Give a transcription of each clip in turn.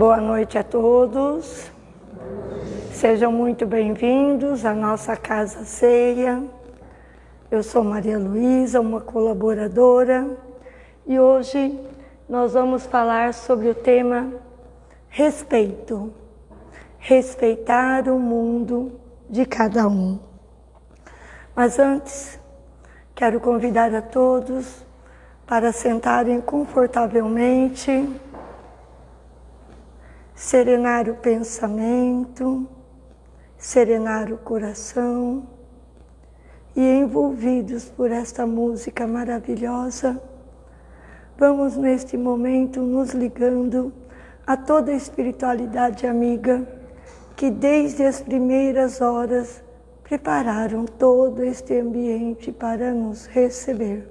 Boa noite a todos. Sejam muito bem-vindos à nossa Casa Ceia. Eu sou Maria Luísa, uma colaboradora, e hoje nós vamos falar sobre o tema respeito. Respeitar o mundo de cada um. Mas antes, quero convidar a todos para sentarem confortavelmente, serenar o pensamento, serenar o coração e envolvidos por esta música maravilhosa, vamos neste momento nos ligando a toda a espiritualidade amiga que desde as primeiras horas prepararam todo este ambiente para nos receber.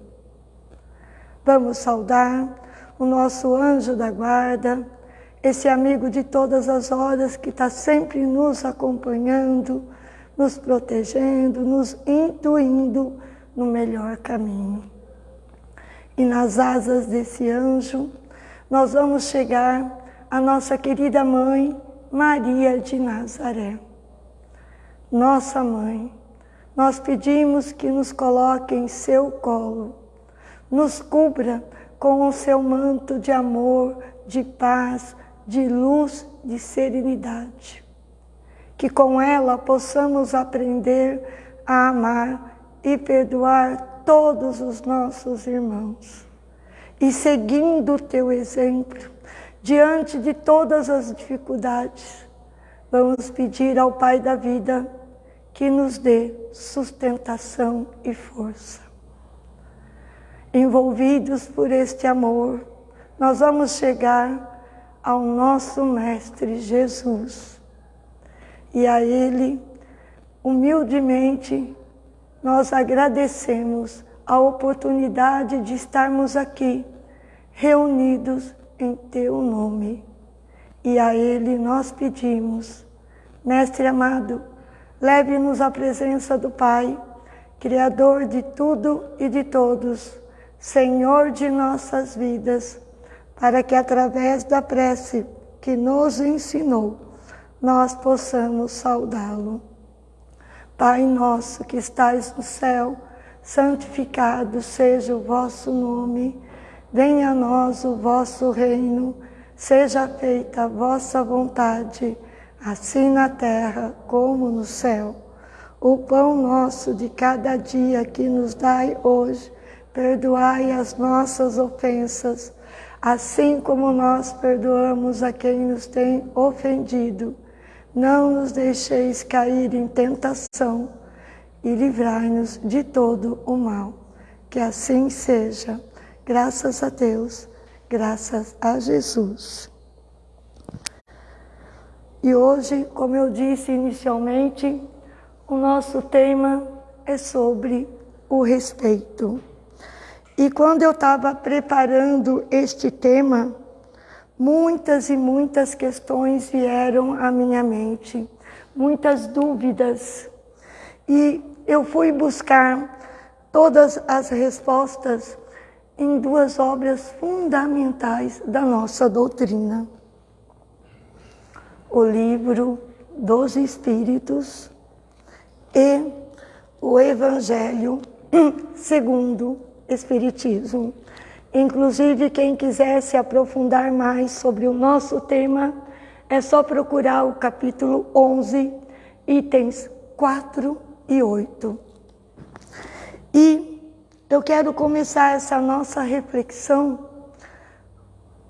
Vamos saudar o nosso anjo da guarda, esse amigo de todas as horas que está sempre nos acompanhando, nos protegendo, nos intuindo no melhor caminho. E nas asas desse anjo, nós vamos chegar à nossa querida mãe, Maria de Nazaré. Nossa mãe, nós pedimos que nos coloque em seu colo, nos cubra com o seu manto de amor, de paz, de luz, de serenidade. Que com ela possamos aprender a amar e perdoar todos os nossos irmãos. E seguindo o teu exemplo, diante de todas as dificuldades, vamos pedir ao Pai da vida que nos dê sustentação e força. Envolvidos por este amor, nós vamos chegar ao nosso Mestre Jesus. E a Ele, humildemente, nós agradecemos a oportunidade de estarmos aqui, reunidos em teu nome. E a Ele nós pedimos, Mestre amado, leve-nos à presença do Pai, Criador de tudo e de todos, Senhor de nossas vidas, para que através da prece que nos ensinou, nós possamos saudá-lo. Pai nosso que estais no céu, santificado seja o vosso nome. Venha a nós o vosso reino, seja feita a vossa vontade, assim na terra como no céu. O pão nosso de cada dia que nos dai hoje, perdoai as nossas ofensas, assim como nós perdoamos a quem nos tem ofendido. Não nos deixeis cair em tentação e livrai-nos de todo o mal. Que assim seja. Graças a Deus, graças a Jesus. E hoje, como eu disse inicialmente, o nosso tema é sobre o respeito. E quando eu estava preparando este tema, muitas e muitas questões vieram à minha mente, muitas dúvidas. E eu fui buscar todas as respostas em duas obras fundamentais da nossa doutrina. O livro dos Espíritos e o Evangelho segundo Espiritismo. Inclusive, quem quiser se aprofundar mais sobre o nosso tema, é só procurar o capítulo 11, itens 4 e 8. E eu quero começar essa nossa reflexão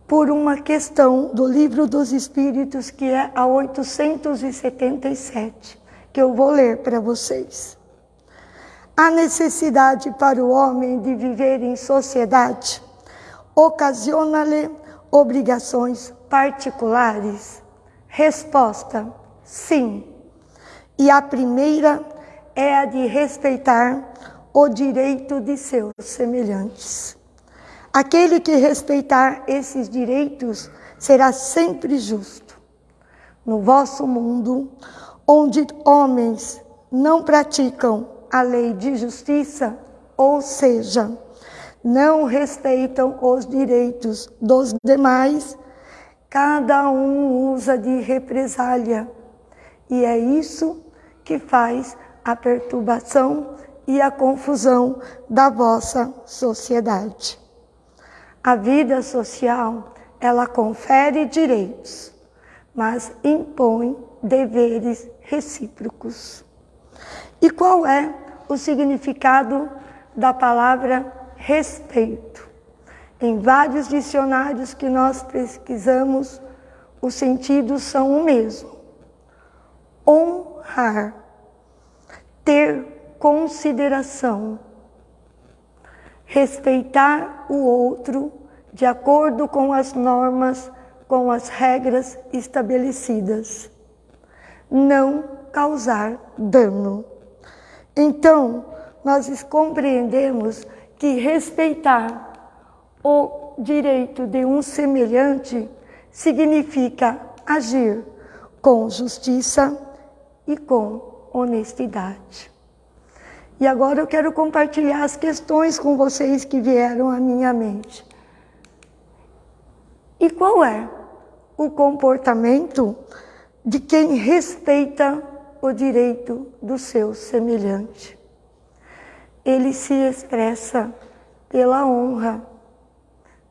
por uma questão do Livro dos Espíritos, que é a 877, que eu vou ler para vocês. A necessidade para o homem de viver em sociedade ocasiona-lhe obrigações particulares? Resposta: sim. E a primeira é a de respeitar o direito de seus semelhantes. Aquele que respeitar esses direitos será sempre justo. No vosso mundo, onde homens não praticam a lei de justiça, ou seja, não respeitam os direitos dos demais, cada um usa de represália. E é isso que faz a perturbação e a confusão da vossa sociedade. A vida social, ela confere direitos, mas impõe deveres recíprocos. E qual é o significado da palavra respeito? Em vários dicionários que nós pesquisamos, os sentidos são o mesmo. Honrar, ter consideração, respeitar o outro de acordo com as normas, com as regras estabelecidas, não causar dano. Então, nós compreendemos que respeitar o direito de um semelhante significa agir com justiça e com honestidade. E agora eu quero compartilhar as questões com vocês que vieram à minha mente. E qual é o comportamento de quem respeita o direito do seu semelhante? Ele se expressa pela honra,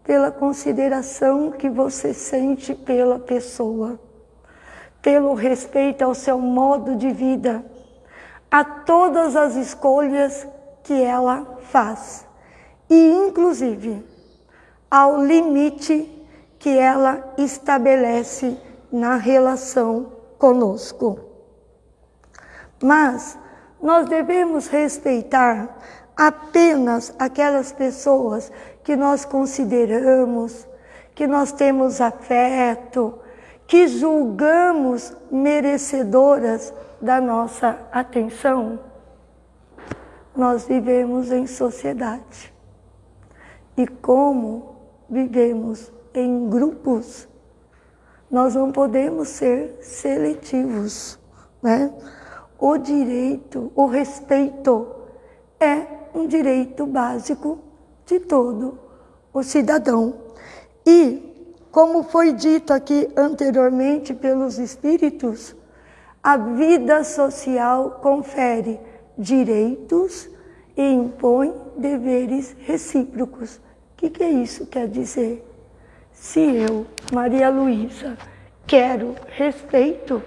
pela consideração que você sente pela pessoa, pelo respeito ao seu modo de vida, a todas as escolhas que ela faz e, inclusive, ao limite que ela estabelece na relação conosco. Mas nós devemos respeitar apenas aquelas pessoas que nós consideramos, que nós temos afeto, que julgamos merecedoras da nossa atenção, nós vivemos em sociedade. E como vivemos em grupos, nós não podemos ser seletivos, né? O direito, o respeito é um direito básico de todo o cidadão. E, como foi dito aqui anteriormente pelos espíritos, a vida social confere direitos e impõe deveres recíprocos. O que, que é isso quer dizer? Se eu, Maria Luísa, quero respeito,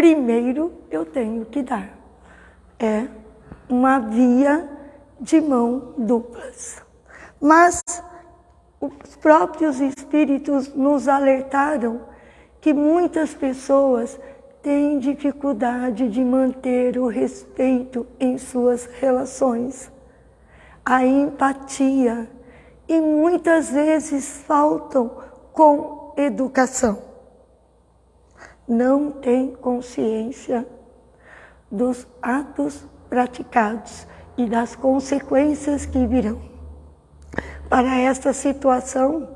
primeiro eu tenho que dar. É uma via de mão duplas. Mas os próprios espíritos nos alertaram que muitas pessoas têm dificuldade de manter o respeito em suas relações, a empatia, e muitas vezes faltam com educação. Não tem consciência dos atos praticados e das consequências que virão. Para esta situação,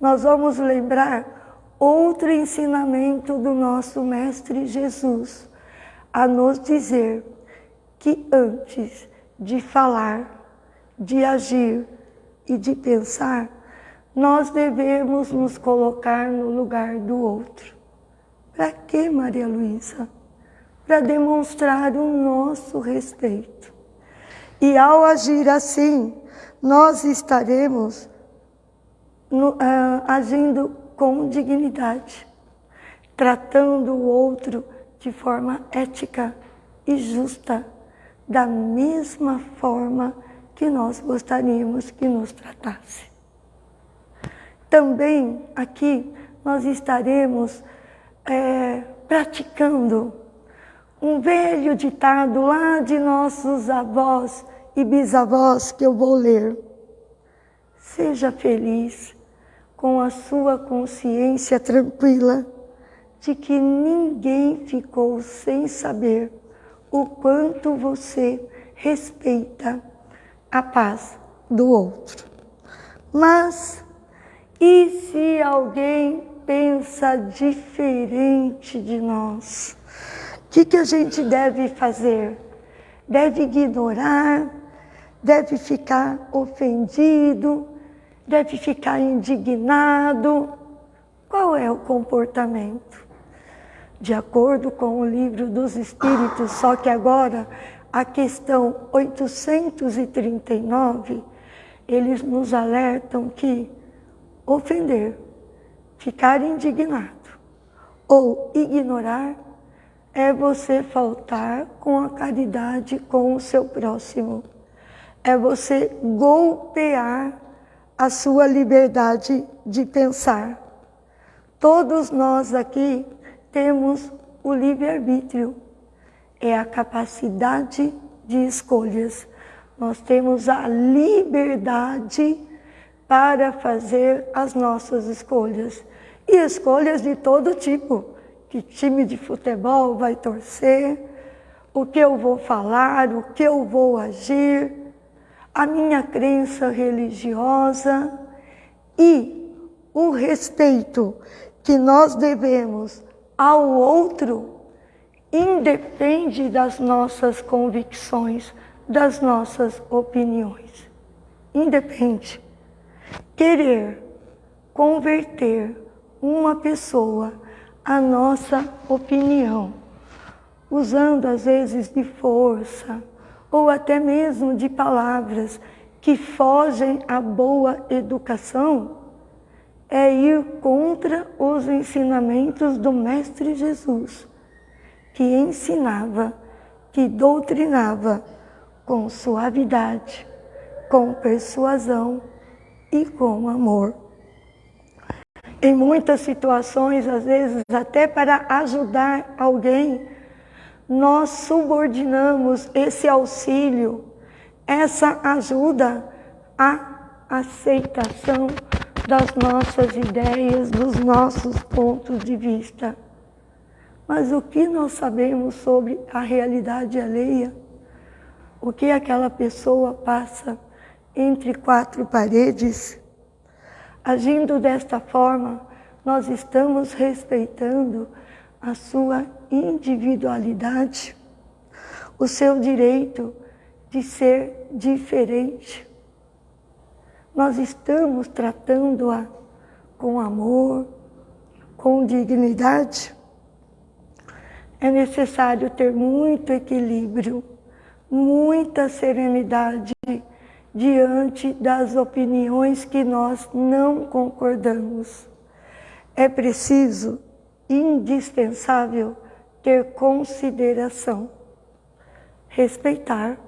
nós vamos lembrar outro ensinamento do nosso Mestre Jesus, a nos dizer que antes de falar, de agir e de pensar, nós devemos nos colocar no lugar do outro. Para que, Maria Luísa? Para demonstrar o nosso respeito. E ao agir assim, nós estaremos no, uh, agindo com dignidade, tratando o outro de forma ética e justa, da mesma forma que nós gostaríamos que nos tratasse. Também aqui nós estaremos é, praticando um velho ditado lá de nossos avós e bisavós que eu vou ler. Seja feliz com a sua consciência tranquila de que ninguém ficou sem saber o quanto você respeita a paz do outro. Mas e se alguém pensa diferente de nós? O que, que a gente deve fazer? Deve ignorar? Deve ficar ofendido? deve ficar indignado. Qual é o comportamento? De acordo com o livro dos Espíritos, só que agora a questão 839, eles nos alertam que ofender, ficar indignado ou ignorar é você faltar com a caridade com o seu próximo. É você golpear a sua liberdade de pensar. Todos nós aqui temos o livre-arbítrio, é a capacidade de escolhas. Nós temos a liberdade para fazer as nossas escolhas. E escolhas de todo tipo. Que time de futebol vai torcer, o que eu vou falar, o que eu vou agir, a minha crença religiosa e o respeito que nós devemos ao outro independe das nossas convicções, das nossas opiniões. Independe. Querer converter uma pessoa à nossa opinião, usando às vezes de força ou até mesmo de palavras que fogem à boa educação, é ir contra os ensinamentos do Mestre Jesus, que ensinava, que doutrinava com suavidade, com persuasão e com amor. Em muitas situações, às vezes até para ajudar alguém, nós subordinamos esse auxílio, essa ajuda à aceitação das nossas ideias, dos nossos pontos de vista. Mas o que nós sabemos sobre a realidade alheia? O que aquela pessoa passa entre quatro paredes? Agindo desta forma, nós estamos respeitando a sua individualidade, o seu direito de ser diferente nós estamos tratando-a com amor, com dignidade. É necessário ter muito equilíbrio, muita serenidade diante das opiniões que nós não concordamos. É preciso, indispensável, ter consideração, respeitar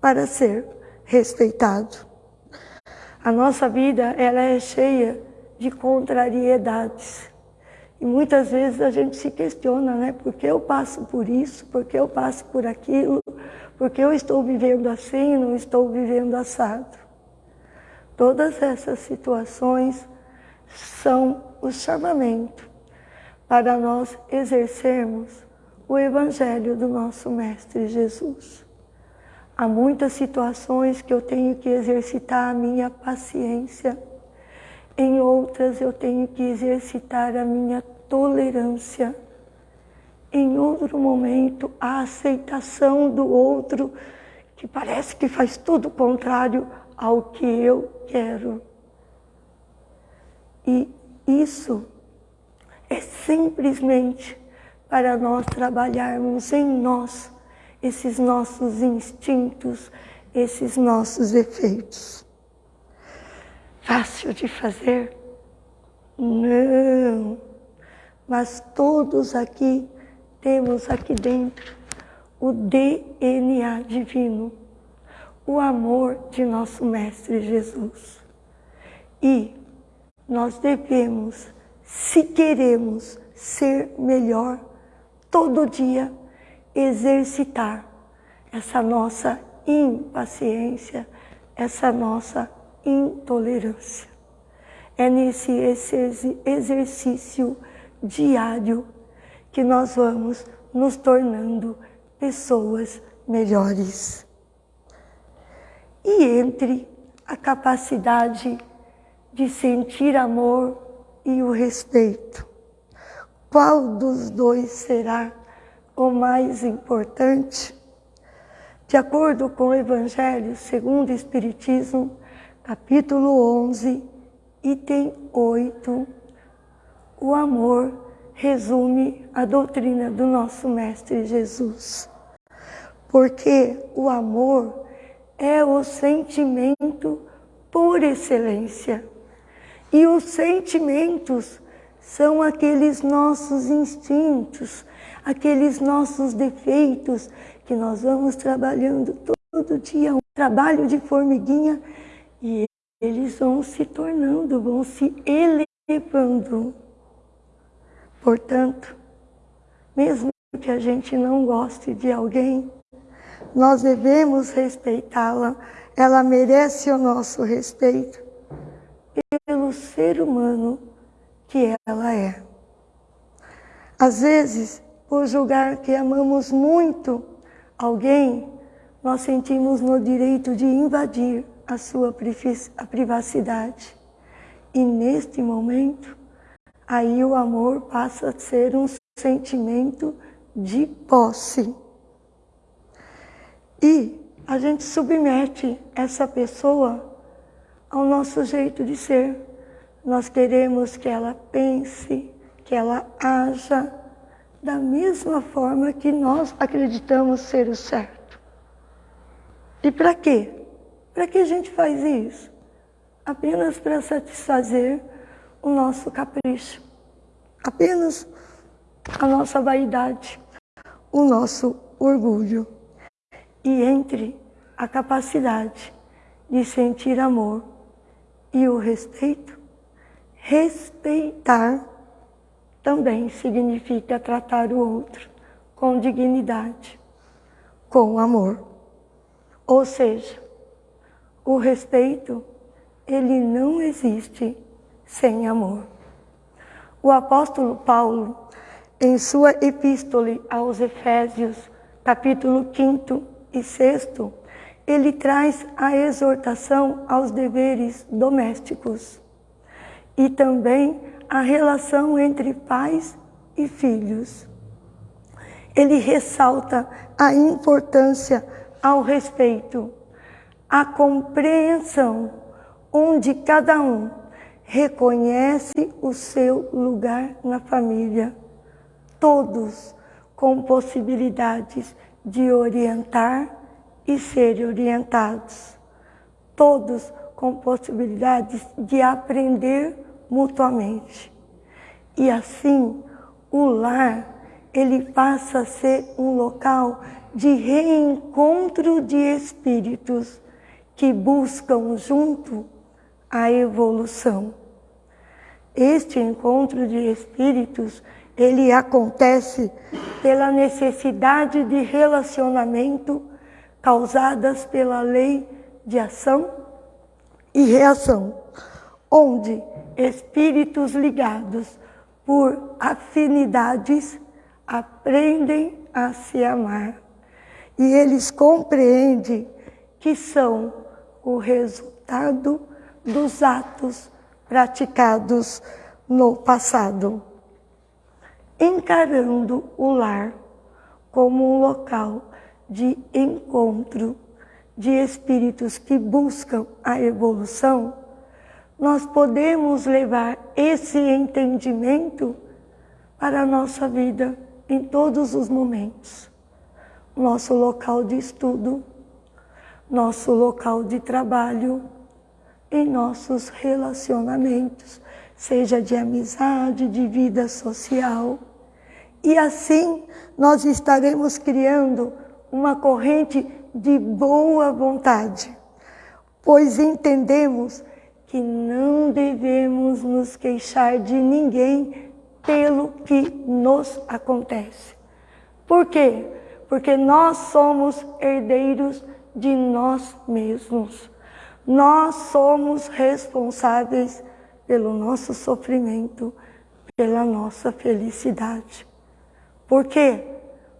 para ser respeitado. A nossa vida ela é cheia de contrariedades. E muitas vezes a gente se questiona, né? Por que eu passo por isso? Por que eu passo por aquilo? Por que eu estou vivendo assim não estou vivendo assado? Todas essas situações são o chamamento para nós exercermos o Evangelho do nosso Mestre Jesus. Há muitas situações que eu tenho que exercitar a minha paciência. Em outras eu tenho que exercitar a minha tolerância. Em outro momento, a aceitação do outro, que parece que faz tudo contrário ao que eu quero. E isso é simplesmente para nós trabalharmos em nós esses nossos instintos, esses nossos efeitos. Fácil de fazer? Não. Mas todos aqui temos aqui dentro o DNA divino, o amor de nosso Mestre Jesus. E nós devemos, se queremos ser melhor, todo dia exercitar essa nossa impaciência, essa nossa intolerância. É nesse exercício diário que nós vamos nos tornando pessoas melhores. E entre a capacidade de sentir amor e o respeito, qual dos dois será o mais importante, de acordo com o Evangelho segundo o Espiritismo, capítulo 11, item 8, o amor resume a doutrina do nosso Mestre Jesus. Porque o amor é o sentimento por excelência. E os sentimentos são aqueles nossos instintos, aqueles nossos defeitos que nós vamos trabalhando todo dia, um trabalho de formiguinha, e eles vão se tornando, vão se elevando. Portanto, mesmo que a gente não goste de alguém, nós devemos respeitá-la, ela merece o nosso respeito pelo ser humano que ela é. Às vezes, por julgar que amamos muito alguém, nós sentimos no direito de invadir a sua privacidade. E neste momento, aí o amor passa a ser um sentimento de posse. E a gente submete essa pessoa ao nosso jeito de ser. Nós queremos que ela pense, que ela haja da mesma forma que nós acreditamos ser o certo. E para quê? Para que a gente faz isso? Apenas para satisfazer o nosso capricho. Apenas a nossa vaidade, o nosso orgulho. E entre a capacidade de sentir amor e o respeito, respeitar também significa tratar o outro com dignidade, com amor. Ou seja, o respeito, ele não existe sem amor. O apóstolo Paulo, em sua epístole aos Efésios, capítulo 5 e 6, ele traz a exortação aos deveres domésticos e também a relação entre pais e filhos. Ele ressalta a importância ao respeito, a compreensão, onde cada um reconhece o seu lugar na família, todos com possibilidades de orientar e ser orientados, todos com possibilidades de aprender mutuamente. E assim, o lar, ele passa a ser um local de reencontro de espíritos que buscam junto a evolução. Este encontro de espíritos, ele acontece pela necessidade de relacionamento causadas pela lei de ação e reação, onde espíritos ligados por afinidades aprendem a se amar. E eles compreendem que são o resultado dos atos praticados no passado. Encarando o lar como um local de encontro de espíritos que buscam a evolução, nós podemos levar esse entendimento para a nossa vida em todos os momentos. Nosso local de estudo, nosso local de trabalho, em nossos relacionamentos, seja de amizade, de vida social. E assim nós estaremos criando uma corrente de boa vontade, pois entendemos que não devemos nos queixar de ninguém pelo que nos acontece. Por quê? Porque nós somos herdeiros de nós mesmos. Nós somos responsáveis pelo nosso sofrimento, pela nossa felicidade. Por quê?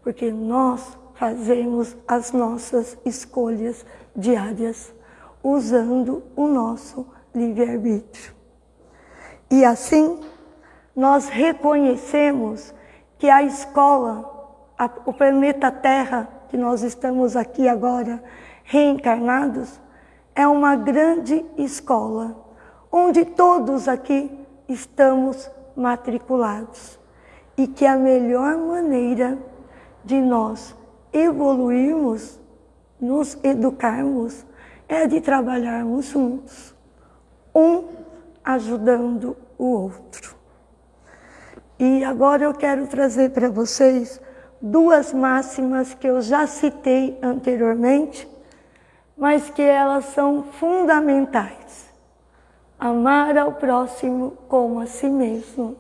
Porque nós fazemos as nossas escolhas diárias usando o nosso livre-arbítrio. E assim, nós reconhecemos que a escola, a, o planeta Terra, que nós estamos aqui agora reencarnados, é uma grande escola, onde todos aqui estamos matriculados. E que a melhor maneira de nós evoluirmos, nos educarmos, é de trabalharmos juntos, um ajudando o outro. E agora eu quero trazer para vocês duas máximas que eu já citei anteriormente, mas que elas são fundamentais. Amar ao próximo como a si mesmo.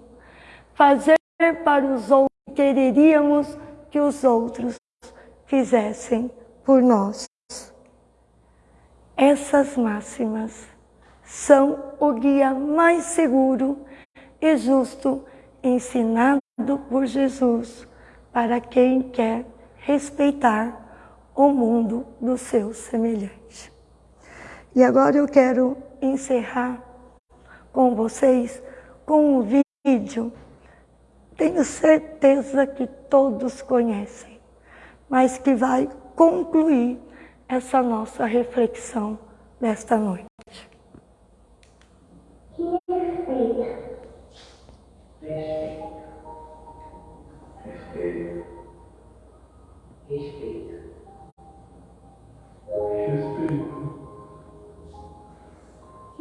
Fazer para os outros o que quereríamos que os outros fizessem por nós. Essas máximas são o guia mais seguro e justo ensinado por Jesus para quem quer respeitar o mundo do seu semelhante. E agora eu quero encerrar com vocês com um vídeo, tenho certeza que todos conhecem, mas que vai concluir essa nossa reflexão desta noite. Respeito. Respeito. Respeito.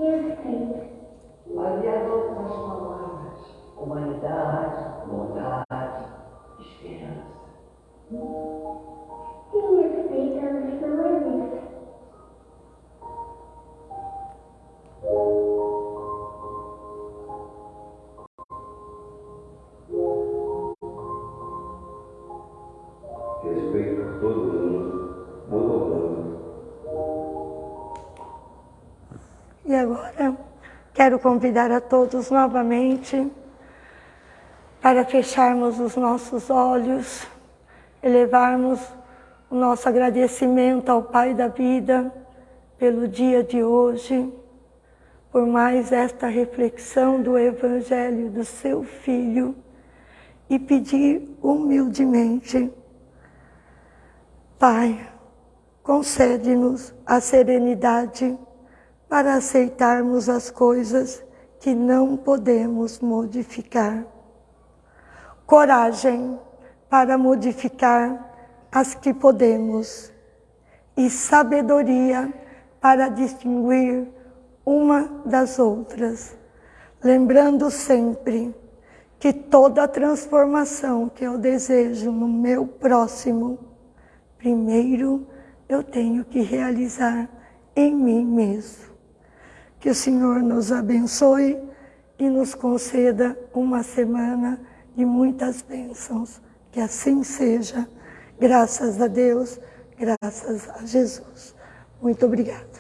Respeito. Havia outras palavras. Humanidade, bondade, esperança. E respeitamos não existe. Agora. Quero convidar a todos novamente para fecharmos os nossos olhos, elevarmos o nosso agradecimento ao Pai da vida pelo dia de hoje, por mais esta reflexão do Evangelho do seu Filho e pedir humildemente, Pai, concede-nos a serenidade para aceitarmos as coisas que não podemos modificar. Coragem para modificar as que podemos. E sabedoria para distinguir uma das outras. Lembrando sempre que toda transformação que eu desejo no meu próximo, primeiro eu tenho que realizar em mim mesmo. Que o Senhor nos abençoe e nos conceda uma semana de muitas bênçãos. Que assim seja. Graças a Deus, graças a Jesus. Muito obrigada.